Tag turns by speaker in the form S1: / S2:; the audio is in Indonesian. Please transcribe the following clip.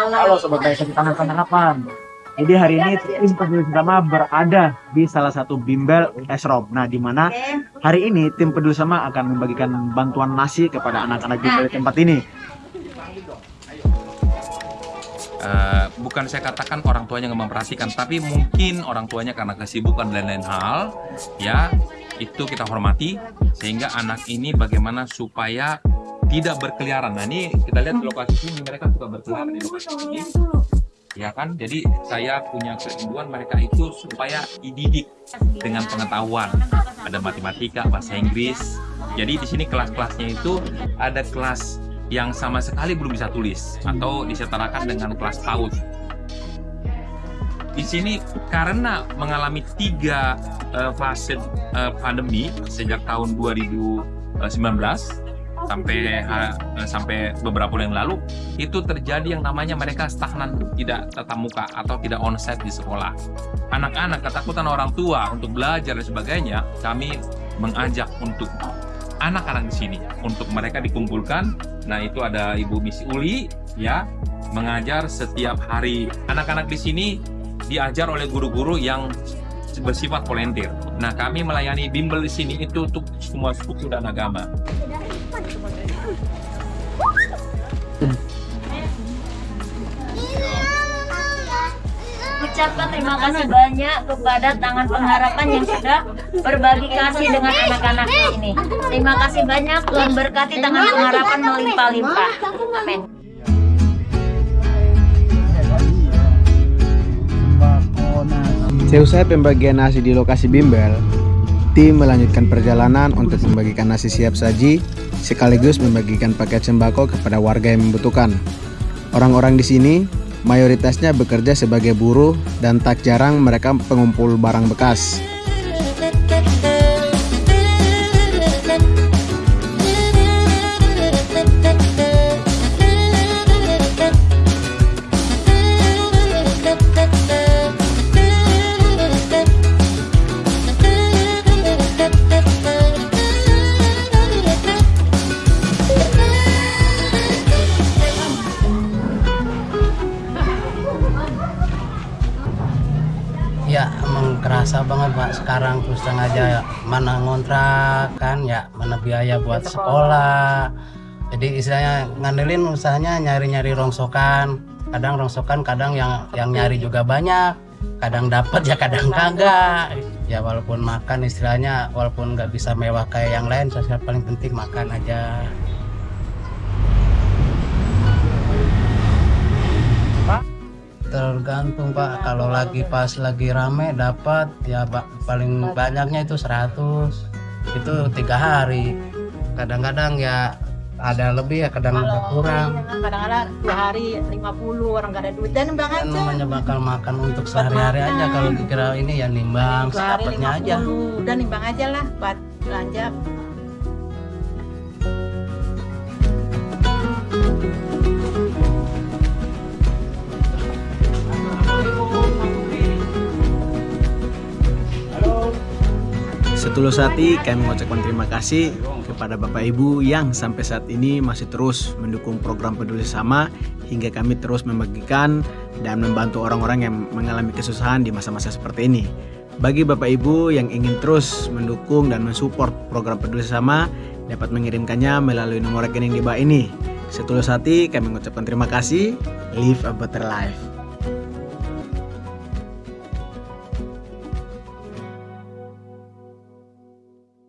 S1: Halo Sobat Baik Tangan Penangkapan Jadi hari ini tim peduli sama berada di salah satu bimbel esrop Nah di mana hari ini tim peduli sama akan membagikan bantuan nasi kepada anak-anak bimbel di tempat ini.
S2: Uh, bukan saya katakan orang tuanya nggak memperhatikan, tapi mungkin orang tuanya karena kesibukan dan lain-lain hal, ya itu kita hormati sehingga anak ini bagaimana supaya tidak berkeliaran. Nah ini kita lihat di lokasi ini mereka suka berkeliaran di lokasi ini, ya kan? Jadi saya punya kerinduan mereka itu supaya dididik dengan pengetahuan, ada matematika, bahasa Inggris. Jadi di sini kelas-kelasnya itu ada kelas yang sama sekali belum bisa tulis atau disetarakan dengan kelas PAUD. Di sini karena mengalami tiga uh, fase uh, pandemi sejak tahun 2019 sampai uh, sampai beberapa bulan lalu itu terjadi yang namanya mereka stagnan tidak tatap muka atau tidak onsite di sekolah. Anak-anak ketakutan orang tua untuk belajar dan sebagainya, kami mengajak untuk anak-anak di sini untuk mereka dikumpulkan. Nah, itu ada Ibu Misi Uli ya mengajar setiap hari. Anak-anak di sini diajar oleh guru-guru yang bersifat volunteer. Nah, kami melayani bimbel di sini itu untuk semua suku dan agama.
S3: Ucapkan terima kasih banyak kepada Tangan Pengharapan yang sudah berbagi kasih dengan anak-anak ini. Terima kasih banyak, Tuhan berkati Tangan Pengharapan melimpah-limpah. Amin.
S4: Seusai pembagian nasi di lokasi bimbel, tim melanjutkan perjalanan untuk membagikan nasi siap saji sekaligus membagikan paket sembako kepada warga yang membutuhkan. Orang-orang di sini mayoritasnya bekerja sebagai buruh dan tak jarang mereka pengumpul barang bekas.
S5: Kerasa banget pak. Sekarang terus terang aja mana ngontrak kan ya mana biaya buat sekolah. Jadi istilahnya ngandelin usahanya nyari-nyari rongsokan. Kadang rongsokan kadang yang yang nyari juga banyak. Kadang dapat ya kadang kagak. Ya walaupun makan istilahnya walaupun nggak bisa mewah kayak yang lain saya paling penting makan aja tergantung pak. Kalau lagi pas lagi rame dapat ya pak paling banyaknya itu 100 itu tiga hari. Kadang-kadang ya ada lebih ya kadang ada kurang.
S6: kadang-kadang dua hari 50 orang gak ada duit. Dan
S5: kan
S6: aja
S5: namanya bakal makan untuk sehari-hari aja. kalau kira ini ya nimbang sedapatnya aja.
S6: 50 udah nimbang aja lah buat belanja
S4: Setulus hati kami mengucapkan terima kasih kepada Bapak Ibu yang sampai saat ini masih terus mendukung program peduli sama hingga kami terus membagikan dan membantu orang-orang yang mengalami kesusahan di masa-masa seperti ini. Bagi Bapak Ibu yang ingin terus mendukung dan mensupport program peduli sama dapat mengirimkannya melalui nomor rekening di bawah ini. Setulus hati kami mengucapkan terima kasih. Live a better life.